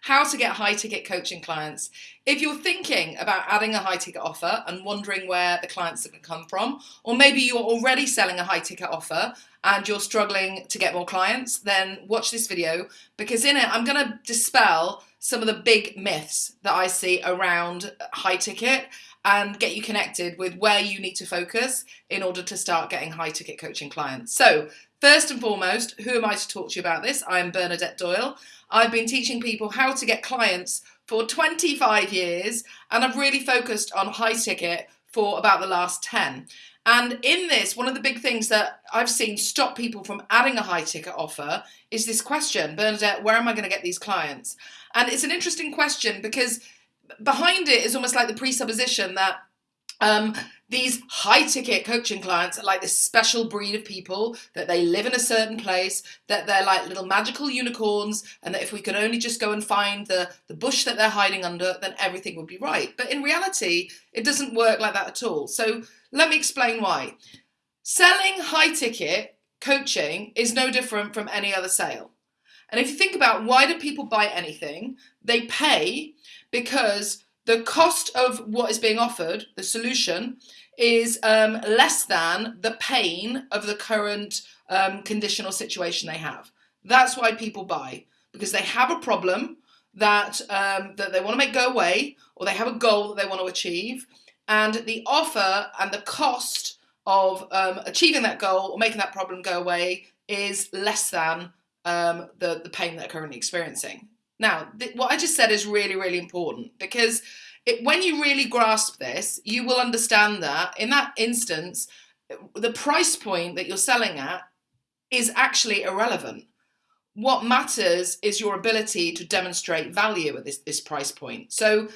how to get high ticket coaching clients. If you're thinking about adding a high ticket offer and wondering where the clients are going to come from, or maybe you're already selling a high ticket offer and you're struggling to get more clients, then watch this video because in it I'm going to dispel some of the big myths that I see around high ticket and get you connected with where you need to focus in order to start getting high ticket coaching clients. So First and foremost, who am I to talk to you about this? I'm Bernadette Doyle. I've been teaching people how to get clients for 25 years and I've really focused on high ticket for about the last 10. And in this, one of the big things that I've seen stop people from adding a high ticket offer is this question, Bernadette, where am I going to get these clients? And it's an interesting question because behind it is almost like the presupposition that um, these high ticket coaching clients are like this special breed of people that they live in a certain place, that they're like little magical unicorns, and that if we could only just go and find the, the bush that they're hiding under, then everything would be right. But in reality, it doesn't work like that at all. So let me explain why. Selling high ticket coaching is no different from any other sale. And if you think about why do people buy anything, they pay because the cost of what is being offered, the solution, is um, less than the pain of the current um, condition or situation they have. That's why people buy, because they have a problem that, um, that they want to make go away, or they have a goal that they want to achieve, and the offer and the cost of um, achieving that goal or making that problem go away is less than um, the, the pain they're currently experiencing. Now, what I just said is really, really important because it, when you really grasp this, you will understand that in that instance, the price point that you're selling at is actually irrelevant. What matters is your ability to demonstrate value at this, this price point. So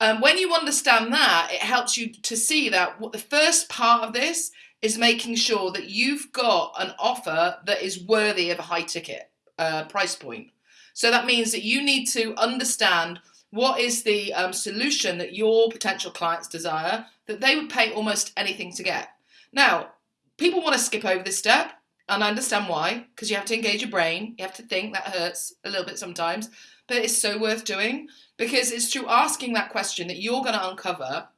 um, when you understand that, it helps you to see that what the first part of this is making sure that you've got an offer that is worthy of a high ticket uh, price point. So that means that you need to understand what is the um, solution that your potential clients desire that they would pay almost anything to get. Now, people want to skip over this step, and I understand why, because you have to engage your brain, you have to think, that hurts a little bit sometimes, but it's so worth doing because it's through asking that question that you're going to uncover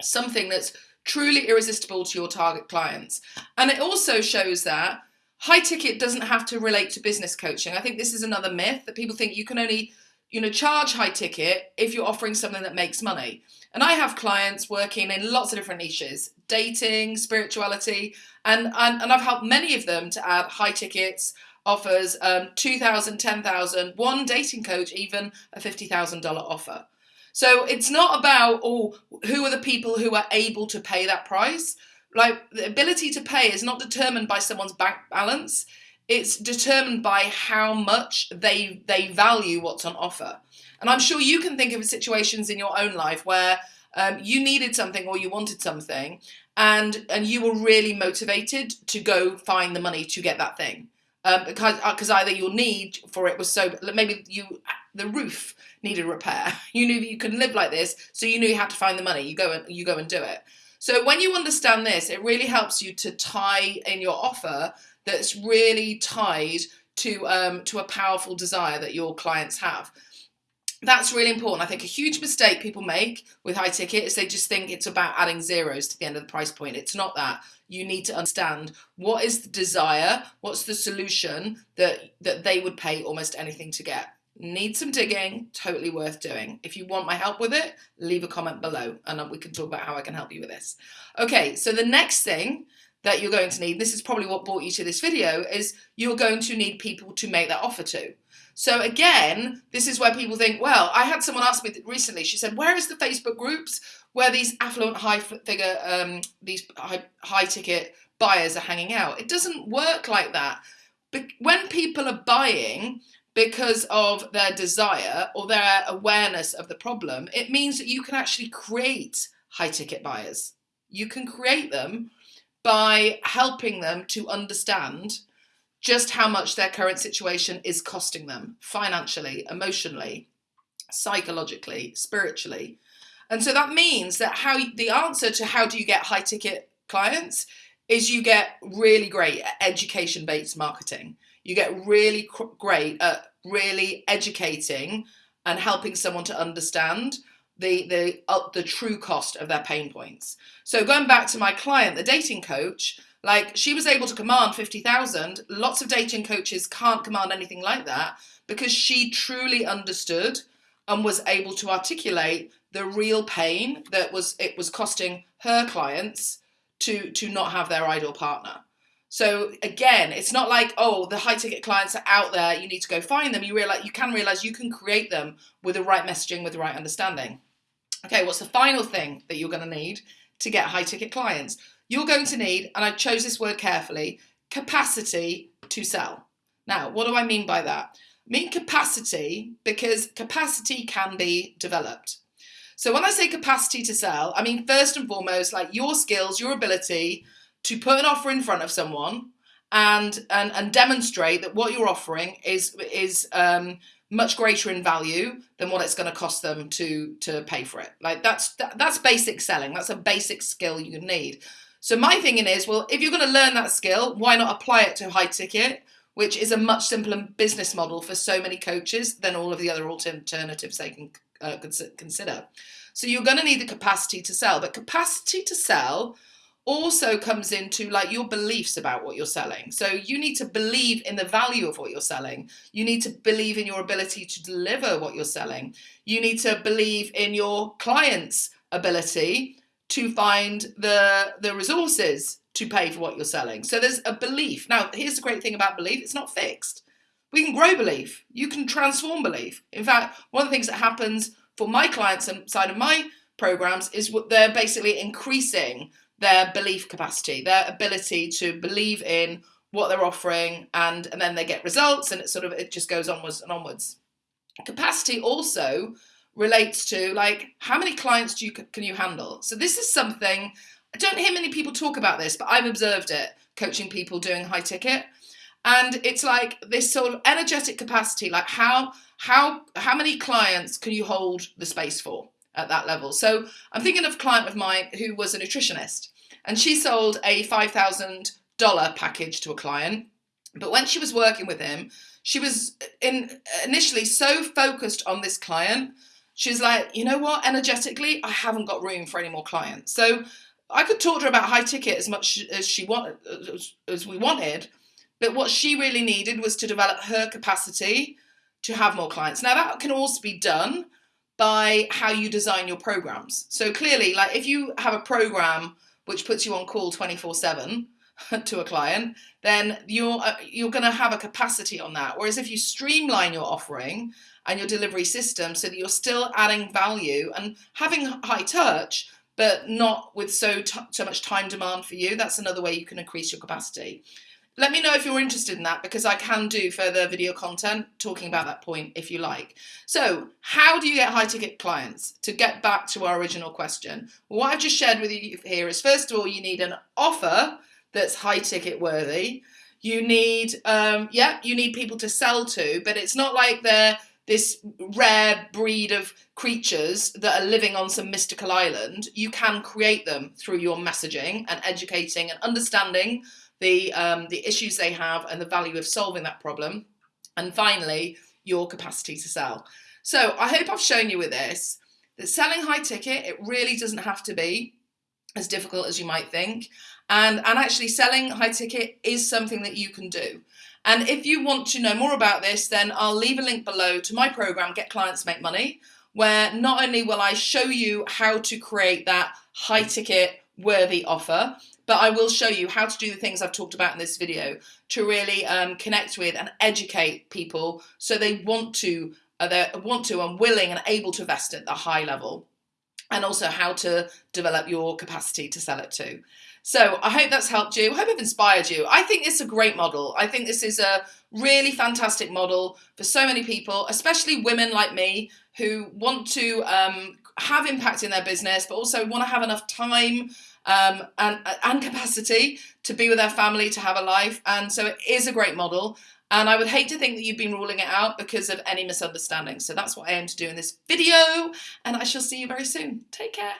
something that's truly irresistible to your target clients. And it also shows that high ticket doesn't have to relate to business coaching. I think this is another myth that people think you can only, you know, charge high ticket if you're offering something that makes money. And I have clients working in lots of different niches, dating, spirituality, and, and, and I've helped many of them to add high tickets, offers, um, 2,000, 10,000, one dating coach, even a $50,000 offer. So it's not about, oh, who are the people who are able to pay that price? Like the ability to pay is not determined by someone's bank balance. It's determined by how much they they value what's on offer. And I'm sure you can think of situations in your own life where um, you needed something or you wanted something, and and you were really motivated to go find the money to get that thing. Um, because because uh, either your need for it was so maybe you the roof needed repair. You knew that you couldn't live like this, so you knew you had to find the money. You go and you go and do it. So when you understand this, it really helps you to tie in your offer that's really tied to, um, to a powerful desire that your clients have. That's really important. I think a huge mistake people make with high ticket is they just think it's about adding zeros to the end of the price point. It's not that. You need to understand what is the desire, what's the solution that, that they would pay almost anything to get. Need some digging, totally worth doing. If you want my help with it, leave a comment below and we can talk about how I can help you with this. Okay, so the next thing that you're going to need, this is probably what brought you to this video, is you're going to need people to make that offer to. So again, this is where people think, well, I had someone ask me recently, she said, where is the Facebook groups where these affluent high figure, um, these high, high ticket buyers are hanging out? It doesn't work like that. But when people are buying, because of their desire or their awareness of the problem, it means that you can actually create high ticket buyers. You can create them by helping them to understand just how much their current situation is costing them financially, emotionally, psychologically, spiritually. And so that means that how the answer to how do you get high ticket clients is you get really great education based marketing. You get really great at really educating and helping someone to understand the the uh, the true cost of their pain points. So going back to my client, the dating coach, like she was able to command 50,000. Lots of dating coaches can't command anything like that because she truly understood and was able to articulate the real pain that was it was costing her clients to to not have their ideal partner. So again, it's not like oh the high ticket clients are out there. You need to go find them. You realize you can realize you can create them with the right messaging, with the right understanding. Okay, what's the final thing that you're going to need to get high ticket clients? You're going to need, and I chose this word carefully, capacity to sell. Now, what do I mean by that? I mean capacity because capacity can be developed. So when I say capacity to sell, I mean first and foremost like your skills, your ability to put an offer in front of someone and and, and demonstrate that what you're offering is is um, much greater in value than what it's going to cost them to to pay for it. Like that's that, that's basic selling. That's a basic skill you need. So my thinking is, well, if you're going to learn that skill, why not apply it to high ticket, which is a much simpler business model for so many coaches than all of the other alternatives they can uh, consider. So you're going to need the capacity to sell, but capacity to sell also comes into like your beliefs about what you're selling. So you need to believe in the value of what you're selling. You need to believe in your ability to deliver what you're selling. You need to believe in your client's ability to find the the resources to pay for what you're selling. So there's a belief. Now, here's the great thing about belief, it's not fixed. We can grow belief. You can transform belief. In fact, one of the things that happens for my clients inside of my programs is what they're basically increasing their belief capacity, their ability to believe in what they're offering and, and then they get results and it sort of it just goes onwards and onwards. Capacity also relates to like how many clients do you can you handle? So this is something I don't hear many people talk about this, but I've observed it coaching people doing high ticket. And it's like this sort of energetic capacity, like how how how many clients can you hold the space for? at that level. So I'm thinking of a client of mine who was a nutritionist and she sold a $5,000 package to a client. But when she was working with him, she was in initially so focused on this client. She's like, you know what, energetically, I haven't got room for any more clients. So I could talk to her about high ticket as much as she wanted, as, as we wanted, but what she really needed was to develop her capacity to have more clients. Now that can also be done by how you design your programs. So clearly, like if you have a program which puts you on call 24 seven to a client, then you're, uh, you're going to have a capacity on that. Whereas if you streamline your offering and your delivery system so that you're still adding value and having high touch, but not with so, so much time demand for you, that's another way you can increase your capacity. Let me know if you're interested in that because I can do further video content talking about that point if you like. So how do you get high ticket clients? To get back to our original question, what I've just shared with you here is first of all, you need an offer that's high ticket worthy. You need, um, yeah, you need people to sell to, but it's not like they're this rare breed of creatures that are living on some mystical island. You can create them through your messaging and educating and understanding the, um, the issues they have and the value of solving that problem. And finally, your capacity to sell. So I hope I've shown you with this that selling high ticket, it really doesn't have to be as difficult as you might think. And, and actually selling high ticket is something that you can do. And if you want to know more about this, then I'll leave a link below to my program, Get Clients Make Money, where not only will I show you how to create that high ticket worthy offer, but I will show you how to do the things I've talked about in this video to really um, connect with and educate people so they want to, uh, they want to and willing and able to invest at the high level and also how to develop your capacity to sell it too. So I hope that's helped you. I hope I've inspired you. I think it's a great model. I think this is a really fantastic model for so many people, especially women like me who want to um, have impact in their business, but also want to have enough time um, and, and capacity to be with their family, to have a life. And so it is a great model. And I would hate to think that you've been ruling it out because of any misunderstanding. So that's what I aim to do in this video. And I shall see you very soon. Take care.